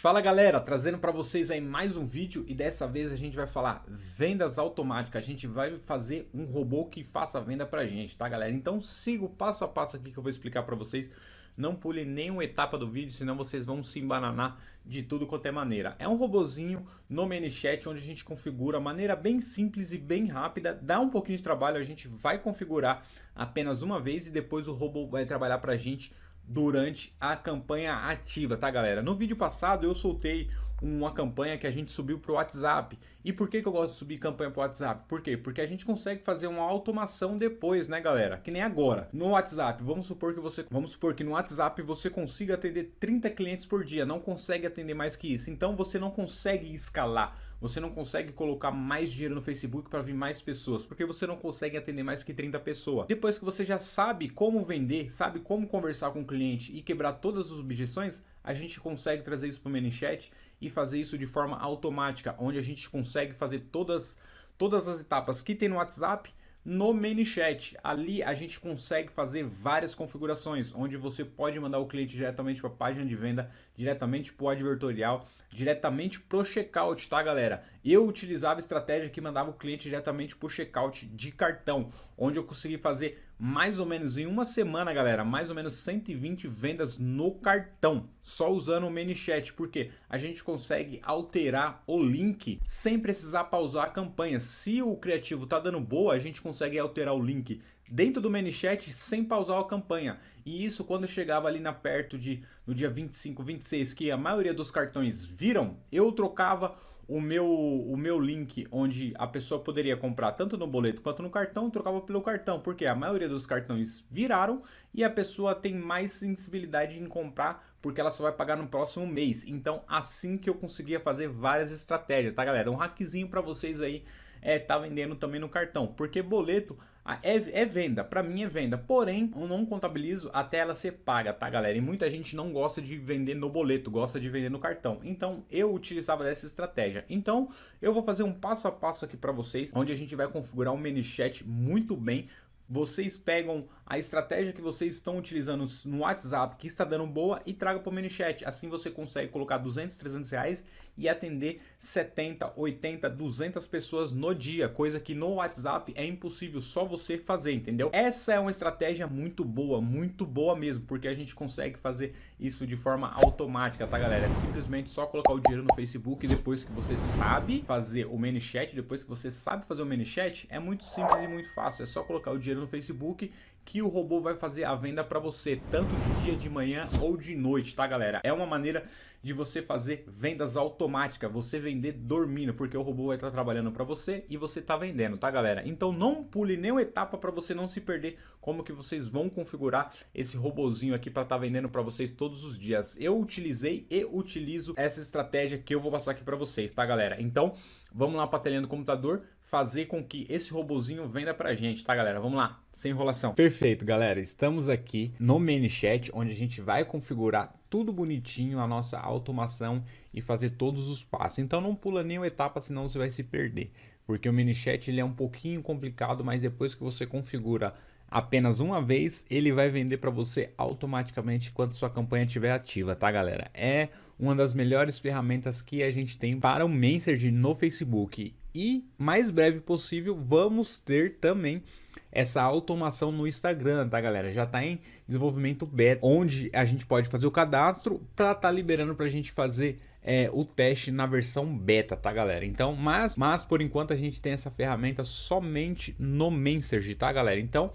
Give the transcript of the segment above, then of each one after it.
Fala galera, trazendo para vocês aí mais um vídeo e dessa vez a gente vai falar vendas automáticas. A gente vai fazer um robô que faça venda pra gente, tá galera? Então siga o passo a passo aqui que eu vou explicar para vocês. Não pule nenhuma etapa do vídeo, senão vocês vão se embananar de tudo quanto é maneira. É um robozinho no ManyChat onde a gente configura a maneira bem simples e bem rápida. Dá um pouquinho de trabalho, a gente vai configurar apenas uma vez e depois o robô vai trabalhar pra gente durante a campanha ativa, tá galera? No vídeo passado eu soltei uma campanha que a gente subiu para o WhatsApp. E por que, que eu gosto de subir campanha para o WhatsApp? Por quê? Porque a gente consegue fazer uma automação depois, né, galera? Que nem agora. No WhatsApp, vamos supor que você, vamos supor que no WhatsApp você consiga atender 30 clientes por dia, não consegue atender mais que isso. Então você não consegue escalar, você não consegue colocar mais dinheiro no Facebook para vir mais pessoas, porque você não consegue atender mais que 30 pessoas. Depois que você já sabe como vender, sabe como conversar com o cliente e quebrar todas as objeções, a gente consegue trazer isso para o ManyChat e fazer isso de forma automática, onde a gente consegue fazer todas, todas as etapas que tem no WhatsApp no ManyChat. Ali a gente consegue fazer várias configurações, onde você pode mandar o cliente diretamente para a página de venda, diretamente para o advertorial, diretamente para o checkout, tá galera? Eu utilizava estratégia que mandava o cliente diretamente para o checkout de cartão, onde eu consegui fazer mais ou menos em uma semana, galera, mais ou menos 120 vendas no cartão, só usando o ManyChat, porque a gente consegue alterar o link sem precisar pausar a campanha. Se o criativo tá dando boa, a gente consegue alterar o link dentro do ManyChat sem pausar a campanha. E isso quando chegava ali na perto de no dia 25, 26, que a maioria dos cartões viram, eu trocava o meu, o meu link onde a pessoa poderia comprar tanto no boleto quanto no cartão, trocava pelo cartão, porque a maioria dos cartões viraram e a pessoa tem mais sensibilidade em comprar porque ela só vai pagar no próximo mês. Então, assim que eu conseguia fazer várias estratégias, tá galera? Um hackzinho para vocês aí é tá vendendo também no cartão, porque boleto é, é venda, para mim é venda, porém eu não contabilizo até ela ser paga, tá galera? E muita gente não gosta de vender no boleto, gosta de vender no cartão. Então eu utilizava dessa estratégia. Então eu vou fazer um passo a passo aqui para vocês, onde a gente vai configurar um ManyChat muito bem vocês pegam a estratégia que vocês estão utilizando no WhatsApp, que está dando boa, e traga para o ManyChat. Assim você consegue colocar 200, 300 reais e atender 70, 80, 200 pessoas no dia, coisa que no WhatsApp é impossível só você fazer, entendeu? Essa é uma estratégia muito boa, muito boa mesmo, porque a gente consegue fazer isso de forma automática, tá galera? É simplesmente só colocar o dinheiro no Facebook depois que você sabe fazer o ManyChat, depois que você sabe fazer o ManyChat, é muito simples e muito fácil, é só colocar o dinheiro no Facebook que o robô vai fazer a venda para você, tanto de dia, de manhã ou de noite, tá galera? É uma maneira de você fazer vendas automáticas, você vender dormindo, porque o robô vai estar trabalhando para você e você tá vendendo, tá galera? Então não pule nenhuma etapa para você não se perder como que vocês vão configurar esse robozinho aqui para estar tá vendendo para vocês todos os dias. Eu utilizei e utilizo essa estratégia que eu vou passar aqui para vocês, tá galera? Então vamos lá para a telinha do computador, fazer com que esse robozinho venda pra gente, tá galera? Vamos lá, sem enrolação. Perfeito, galera. Estamos aqui no ManyChat, onde a gente vai configurar tudo bonitinho, a nossa automação e fazer todos os passos. Então não pula nenhuma etapa, senão você vai se perder. Porque o ManyChat ele é um pouquinho complicado, mas depois que você configura apenas uma vez, ele vai vender para você automaticamente quando sua campanha estiver ativa, tá galera? É uma das melhores ferramentas que a gente tem para o Messenger no Facebook. E mais breve possível, vamos ter também essa automação no Instagram, tá galera? Já está em desenvolvimento beta, onde a gente pode fazer o cadastro para tá liberando para a gente fazer é, o teste na versão beta, tá galera? Então, mas, mas por enquanto a gente tem essa ferramenta somente no Messenger, tá galera? Então,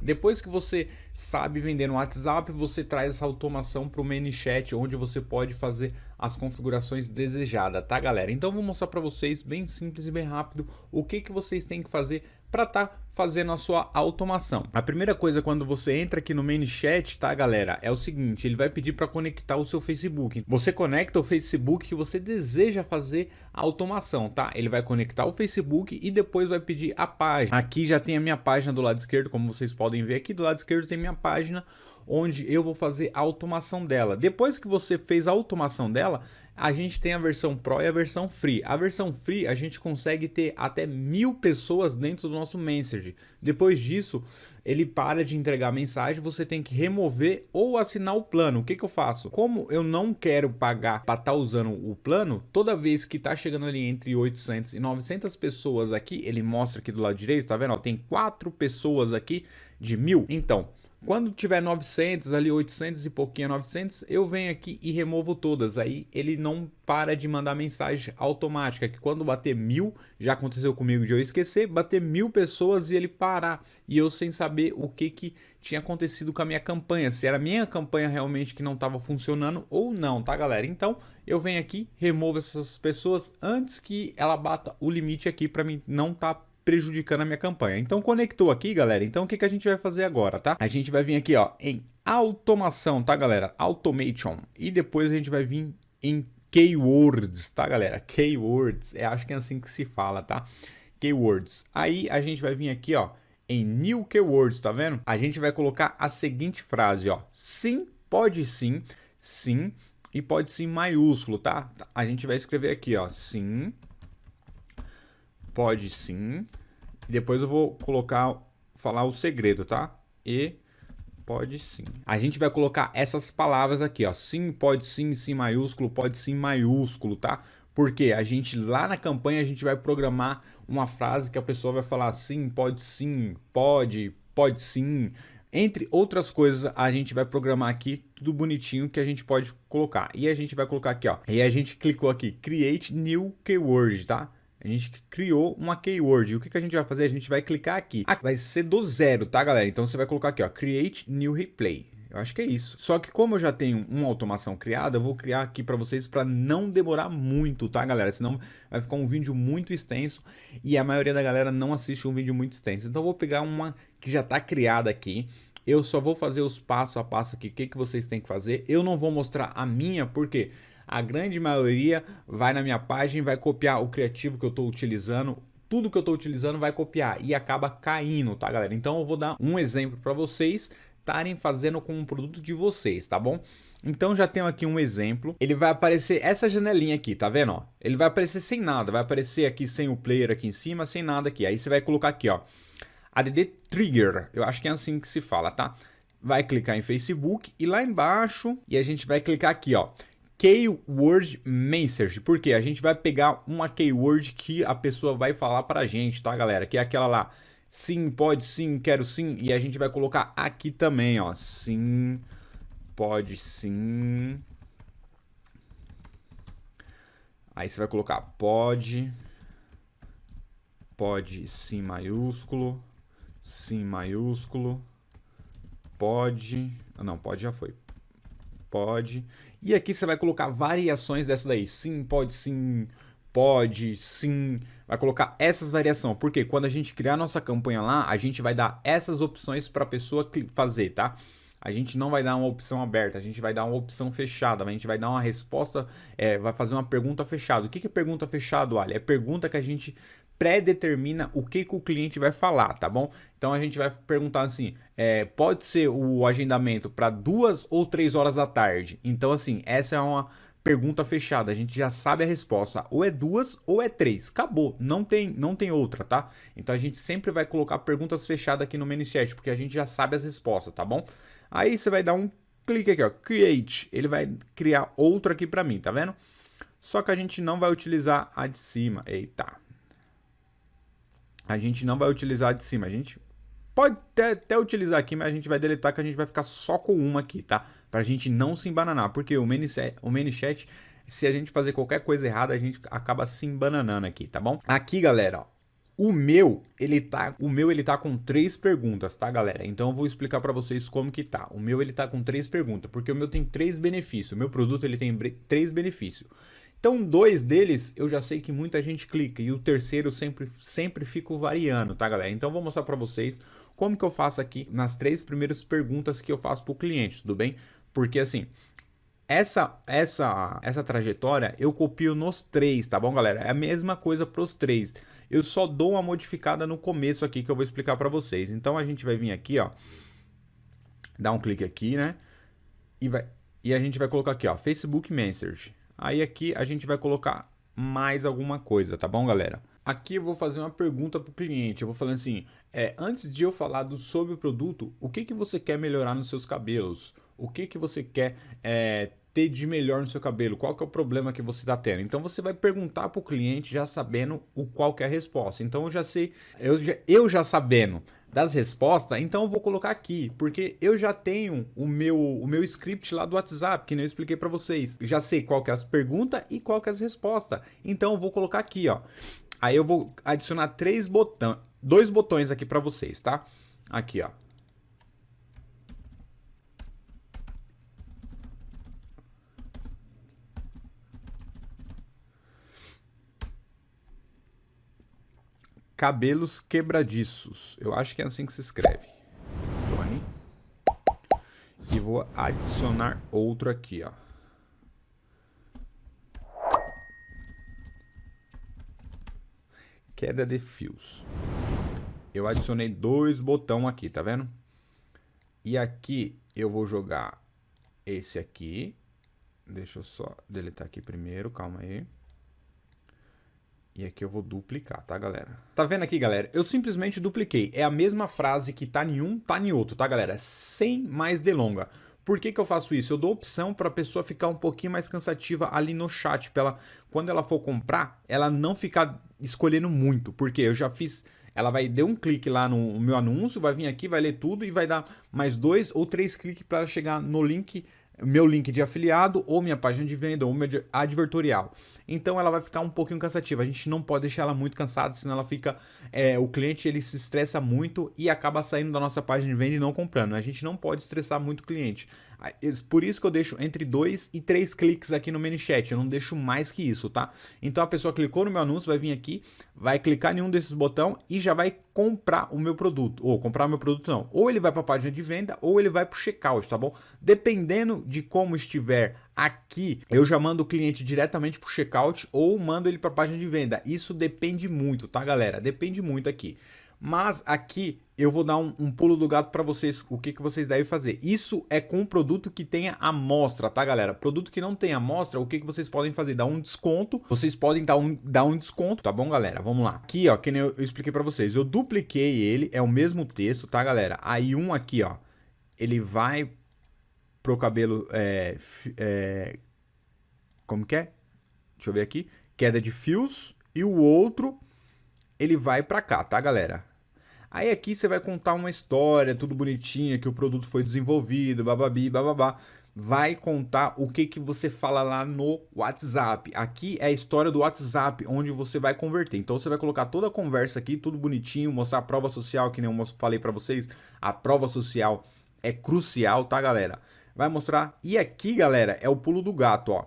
depois que você sabe vender no WhatsApp, você traz essa automação para o ManyChat, onde você pode fazer as configurações desejadas, tá galera? Então vou mostrar para vocês, bem simples e bem rápido, o que, que vocês têm que fazer para estar tá fazendo a sua automação. A primeira coisa quando você entra aqui no ManyChat, tá galera, é o seguinte, ele vai pedir para conectar o seu Facebook. Você conecta o Facebook que você deseja fazer a automação, tá? Ele vai conectar o Facebook e depois vai pedir a página. Aqui já tem a minha página do lado esquerdo, como vocês podem ver aqui, do lado esquerdo tem minha página, onde eu vou fazer a automação dela. Depois que você fez a automação dela, a gente tem a versão Pro e a versão Free. A versão Free a gente consegue ter até mil pessoas dentro do nosso Message. Depois disso, ele para de entregar mensagem, você tem que remover ou assinar o plano. O que, que eu faço? Como eu não quero pagar para estar tá usando o plano, toda vez que está chegando ali entre 800 e 900 pessoas aqui, ele mostra aqui do lado direito, tá vendo? Ó, tem quatro pessoas aqui de mil. Então, quando tiver 900, ali 800 e pouquinho 900, eu venho aqui e removo todas. Aí ele não para de mandar mensagem automática, que quando bater mil, já aconteceu comigo de eu esquecer, bater mil pessoas e ele parar. E eu sem saber o que, que tinha acontecido com a minha campanha, se era minha campanha realmente que não estava funcionando ou não, tá galera? Então eu venho aqui, removo essas pessoas antes que ela bata o limite aqui para mim não tá prejudicando a minha campanha. Então conectou aqui, galera. Então o que, que a gente vai fazer agora, tá? A gente vai vir aqui, ó, em automação, tá, galera? Automation. E depois a gente vai vir em keywords, tá, galera? Keywords, é, acho que é assim que se fala, tá? Keywords. Aí a gente vai vir aqui, ó, em new keywords, tá vendo? A gente vai colocar a seguinte frase, ó. Sim, pode sim, sim, e pode sim maiúsculo, tá? A gente vai escrever aqui, ó, sim, pode sim. Depois eu vou colocar, falar o segredo, tá? E pode sim. A gente vai colocar essas palavras aqui, ó. Sim, pode sim, sim maiúsculo, pode sim maiúsculo, tá? Porque a gente lá na campanha a gente vai programar uma frase que a pessoa vai falar sim, pode sim, pode, pode sim. Entre outras coisas, a gente vai programar aqui tudo bonitinho que a gente pode colocar. E a gente vai colocar aqui, ó. E a gente clicou aqui, Create New Keyword, tá? A gente criou uma keyword. E o que, que a gente vai fazer? A gente vai clicar aqui. Ah, vai ser do zero, tá, galera? Então você vai colocar aqui, ó, Create New Replay. Eu acho que é isso. Só que como eu já tenho uma automação criada, eu vou criar aqui para vocês para não demorar muito, tá, galera? Senão vai ficar um vídeo muito extenso e a maioria da galera não assiste um vídeo muito extenso. Então eu vou pegar uma que já está criada aqui. Eu só vou fazer os passo a passo aqui, o que, que vocês têm que fazer. Eu não vou mostrar a minha, porque a grande maioria vai na minha página vai copiar o criativo que eu estou utilizando, tudo que eu estou utilizando vai copiar e acaba caindo, tá galera? Então eu vou dar um exemplo para vocês estarem fazendo com um produto de vocês, tá bom? Então já tenho aqui um exemplo, ele vai aparecer essa janelinha aqui, tá vendo? Ó? Ele vai aparecer sem nada, vai aparecer aqui sem o player aqui em cima, sem nada aqui. Aí você vai colocar aqui, ó, ADD Trigger, eu acho que é assim que se fala, tá? Vai clicar em Facebook e lá embaixo, e a gente vai clicar aqui, ó, Keyword Message, porque a gente vai pegar uma keyword que a pessoa vai falar pra gente, tá galera? Que é aquela lá, sim, pode sim, quero sim, e a gente vai colocar aqui também, ó, sim, pode sim. Aí você vai colocar pode, pode sim maiúsculo, sim maiúsculo, pode, não, pode já foi, pode. E aqui você vai colocar variações dessa daí. Sim, pode sim, pode, sim. Vai colocar essas variações. Porque quando a gente criar nossa campanha lá, a gente vai dar essas opções para a pessoa fazer, tá? A gente não vai dar uma opção aberta, a gente vai dar uma opção fechada, a gente vai dar uma resposta, é, vai fazer uma pergunta fechada. O que, que é pergunta fechada, Ali? É pergunta que a gente pré-determina o que, que o cliente vai falar, tá bom? Então a gente vai perguntar assim, é, pode ser o agendamento para duas ou três horas da tarde. Então assim, essa é uma pergunta fechada, a gente já sabe a resposta, ou é duas ou é três, acabou, não tem, não tem outra, tá? Então a gente sempre vai colocar perguntas fechadas aqui no ManyChat, porque a gente já sabe as respostas, tá bom? Aí você vai dar um clique aqui, ó, Create, ele vai criar outro aqui para mim, tá vendo? Só que a gente não vai utilizar a de cima, eita, a gente não vai utilizar de cima. A gente pode até, até, utilizar aqui, mas a gente vai deletar que a gente vai ficar só com uma aqui, tá? Pra gente não se embananar, porque o ManyChat, o ManyChat se a gente fazer qualquer coisa errada, a gente acaba se embananando aqui, tá bom? Aqui, galera, ó, o meu, ele tá, o meu ele tá com três perguntas, tá, galera? Então eu vou explicar para vocês como que tá. O meu ele tá com três perguntas, porque o meu tem três benefícios. O meu produto ele tem três benefícios. Então, dois deles eu já sei que muita gente clica e o terceiro sempre, sempre fico variando, tá, galera? Então, vou mostrar para vocês como que eu faço aqui nas três primeiras perguntas que eu faço para o cliente, tudo bem? Porque assim, essa, essa, essa trajetória eu copio nos três, tá bom, galera? É a mesma coisa para os três. Eu só dou uma modificada no começo aqui que eu vou explicar para vocês. Então, a gente vai vir aqui, ó, dar um clique aqui, né? E, vai, e a gente vai colocar aqui, ó, Facebook Message. Aí aqui a gente vai colocar mais alguma coisa, tá bom, galera? Aqui eu vou fazer uma pergunta para o cliente. Eu vou falando assim, é, antes de eu falar do, sobre o produto, o que, que você quer melhorar nos seus cabelos? O que, que você quer é, ter de melhor no seu cabelo? Qual que é o problema que você está tendo? Então você vai perguntar para o cliente já sabendo o qual que é a resposta. Então eu já sei, eu já, eu já sabendo das respostas, então eu vou colocar aqui, porque eu já tenho o meu, o meu script lá do WhatsApp, que eu expliquei para vocês. Já sei qual que é as perguntas e qual que é as respostas. Então eu vou colocar aqui, ó. Aí eu vou adicionar três botões, dois botões aqui para vocês, tá? Aqui, ó. Cabelos quebradiços. Eu acho que é assim que se escreve. E vou adicionar outro aqui, ó. Queda de fios. Eu adicionei dois botões aqui, tá vendo? E aqui eu vou jogar esse aqui. Deixa eu só deletar aqui primeiro, calma aí. E aqui eu vou duplicar, tá, galera? Tá vendo aqui, galera? Eu simplesmente dupliquei. É a mesma frase que tá em um, tá em outro, tá, galera? Sem mais delonga. Por que, que eu faço isso? Eu dou opção para a pessoa ficar um pouquinho mais cansativa ali no chat, para ela, quando ela for comprar, ela não ficar escolhendo muito, porque eu já fiz, ela vai dar um clique lá no meu anúncio, vai vir aqui, vai ler tudo e vai dar mais dois ou três cliques para chegar no link meu link de afiliado, ou minha página de venda, ou meu advertorial. Então ela vai ficar um pouquinho cansativa. A gente não pode deixar ela muito cansada, senão ela fica. É, o cliente ele se estressa muito e acaba saindo da nossa página de venda e não comprando. A gente não pode estressar muito o cliente. Por isso que eu deixo entre dois e três cliques aqui no ManyChat. Eu não deixo mais que isso, tá? Então a pessoa clicou no meu anúncio, vai vir aqui, vai clicar em um desses botões e já vai comprar o meu produto. Ou comprar o meu produto não. Ou ele vai para a página de venda ou ele vai para o checkout, tá bom? Dependendo de como estiver aqui, eu já mando o cliente diretamente para o checkout ou mando ele para a página de venda. Isso depende muito, tá, galera? Depende muito aqui. Mas aqui eu vou dar um, um pulo do gato para vocês, o que, que vocês devem fazer. Isso é com produto que tenha amostra, tá galera? Produto que não tem amostra, o que, que vocês podem fazer? Dar um desconto, vocês podem dar um, dar um desconto, tá bom galera? Vamos lá. Aqui ó, que nem eu, eu expliquei para vocês, eu dupliquei ele, é o mesmo texto, tá galera? Aí um aqui ó, ele vai pro cabelo, é, é, como que é? Deixa eu ver aqui, queda de fios, e o outro ele vai para cá, tá galera? Aí aqui você vai contar uma história, tudo bonitinho, que o produto foi desenvolvido, bababi, bababá. Vai contar o que, que você fala lá no WhatsApp. Aqui é a história do WhatsApp, onde você vai converter. Então você vai colocar toda a conversa aqui, tudo bonitinho, mostrar a prova social, que nem eu falei para vocês. A prova social é crucial, tá, galera? Vai mostrar. E aqui, galera, é o pulo do gato, ó.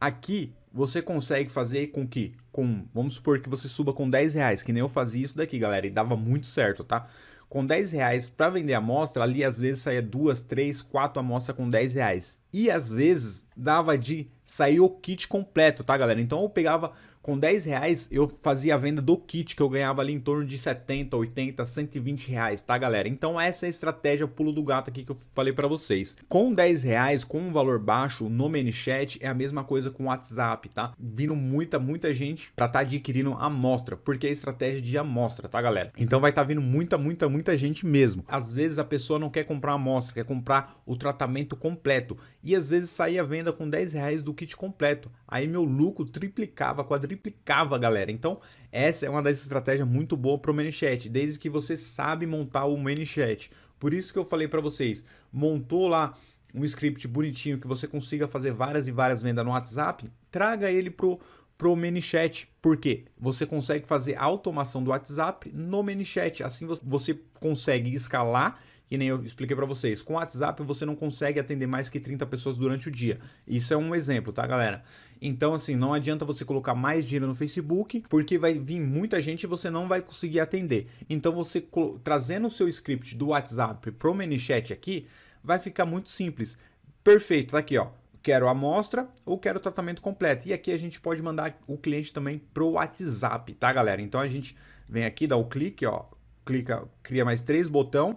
Aqui você consegue fazer com que, com, vamos supor que você suba com 10 reais, que nem eu fazia isso daqui, galera, e dava muito certo, tá? Com 10 reais para vender amostra, ali às vezes saía duas, três, quatro amostras com 10 reais. E às vezes dava de sair o kit completo, tá, galera? Então eu pegava com 10 reais eu fazia a venda do kit que eu ganhava ali em torno de 70, 80, 120 reais, tá galera? Então essa é a estratégia pulo do gato aqui que eu falei para vocês. Com 10 reais, com um valor baixo no ManyChat é a mesma coisa com o WhatsApp, tá? Vindo muita, muita gente estar tá adquirindo amostra, porque é estratégia de amostra, tá galera? Então vai tá vindo muita, muita, muita gente mesmo. Às vezes a pessoa não quer comprar amostra, quer comprar o tratamento completo e às vezes saía venda com 10 reais do kit completo. Aí meu lucro triplicava, quadriplicava galera. Então, essa é uma das estratégias muito boa para o ManyChat, desde que você sabe montar o ManyChat. Por isso que eu falei para vocês, montou lá um script bonitinho que você consiga fazer várias e várias vendas no WhatsApp, traga ele pro pro ManyChat, porque você consegue fazer a automação do WhatsApp no ManyChat, assim você consegue escalar que nem eu expliquei para vocês. Com o WhatsApp você não consegue atender mais que 30 pessoas durante o dia. Isso é um exemplo, tá, galera? Então, assim, não adianta você colocar mais dinheiro no Facebook, porque vai vir muita gente e você não vai conseguir atender. Então, você trazendo o seu script do WhatsApp pro ManyChat aqui, vai ficar muito simples. Perfeito, tá aqui, ó. Quero amostra ou quero tratamento completo. E aqui a gente pode mandar o cliente também pro WhatsApp, tá, galera? Então, a gente vem aqui, dá o clique, ó, clica, cria mais três botão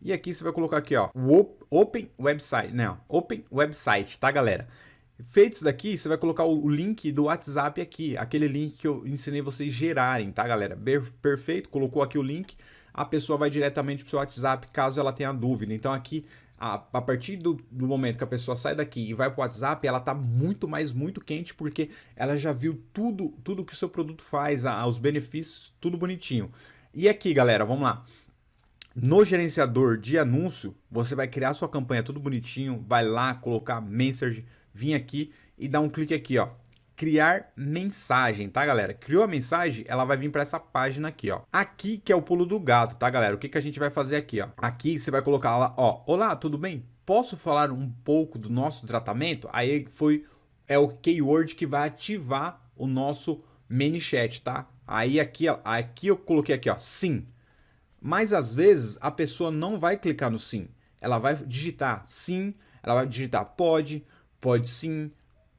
E aqui você vai colocar aqui, ó, o Open Website, não, Open Website, tá, galera? Feito isso daqui, você vai colocar o link do WhatsApp aqui, aquele link que eu ensinei vocês gerarem, tá, galera? Perfeito, colocou aqui o link, a pessoa vai diretamente pro seu WhatsApp caso ela tenha dúvida. Então aqui, a, a partir do, do, momento que a pessoa sai daqui e vai pro WhatsApp, ela tá muito mais, muito quente, porque ela já viu tudo, tudo que o seu produto faz, a, os benefícios, tudo bonitinho. E aqui, galera, vamos lá. No gerenciador de anúncio, você vai criar sua campanha tudo bonitinho, vai lá colocar message, vir aqui e dar um clique aqui, ó. Criar mensagem, tá, galera? Criou a mensagem, ela vai vir para essa página aqui, ó. Aqui que é o pulo do gato, tá, galera? O que, que a gente vai fazer aqui, ó? Aqui você vai colocar lá, ó. Olá, tudo bem? Posso falar um pouco do nosso tratamento? Aí foi é o keyword que vai ativar o nosso mini chat, tá? Aí aqui, ó, aqui eu coloquei aqui, ó, sim. Mas às vezes a pessoa não vai clicar no sim. Ela vai digitar sim, ela vai digitar pode, Pode sim,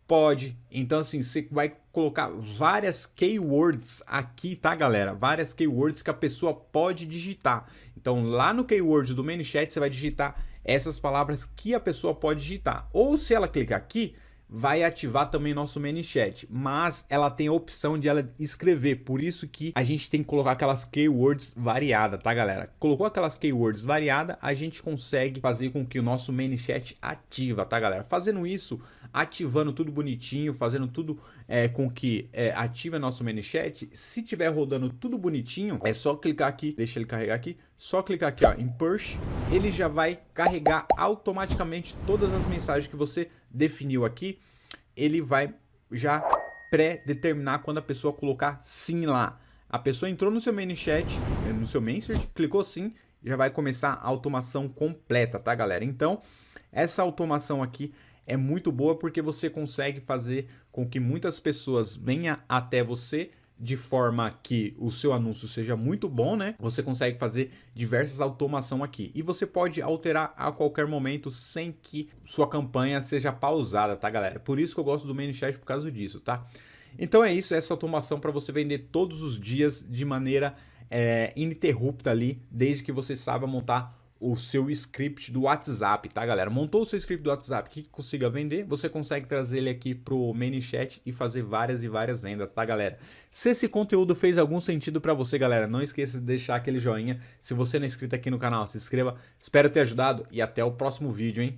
pode. Então, assim, você vai colocar várias keywords aqui, tá, galera? Várias keywords que a pessoa pode digitar. Então, lá no keyword do ManyChat, você vai digitar essas palavras que a pessoa pode digitar. Ou se ela clicar aqui, vai ativar também nosso ManyChat, mas ela tem a opção de ela escrever, por isso que a gente tem que colocar aquelas keywords variada, tá galera? Colocou aquelas keywords variada, a gente consegue fazer com que o nosso ManyChat ativa, tá galera? Fazendo isso, ativando tudo bonitinho, fazendo tudo é, com que é, ative nosso ManyChat, se tiver rodando tudo bonitinho, é só clicar aqui, deixa ele carregar aqui, só clicar aqui ó, em Push, ele já vai carregar automaticamente todas as mensagens que você definiu aqui, ele vai já pré-determinar quando a pessoa colocar sim lá. A pessoa entrou no seu main chat, eh, no seu message, clicou sim, já vai começar a automação completa, tá galera? Então, essa automação aqui é muito boa porque você consegue fazer com que muitas pessoas venham até você de forma que o seu anúncio seja muito bom, né? Você consegue fazer diversas automação aqui. E você pode alterar a qualquer momento sem que sua campanha seja pausada, tá, galera? Por isso que eu gosto do ManyChat por causa disso, tá? Então é isso, essa automação para você vender todos os dias de maneira é, ininterrupta ali, desde que você saiba montar o seu script do WhatsApp, tá galera? Montou o seu script do WhatsApp que consiga vender, você consegue trazer ele aqui pro ManyChat e fazer várias e várias vendas, tá galera? Se esse conteúdo fez algum sentido para você, galera, não esqueça de deixar aquele joinha. Se você não é inscrito aqui no canal, se inscreva. Espero ter ajudado e até o próximo vídeo, hein?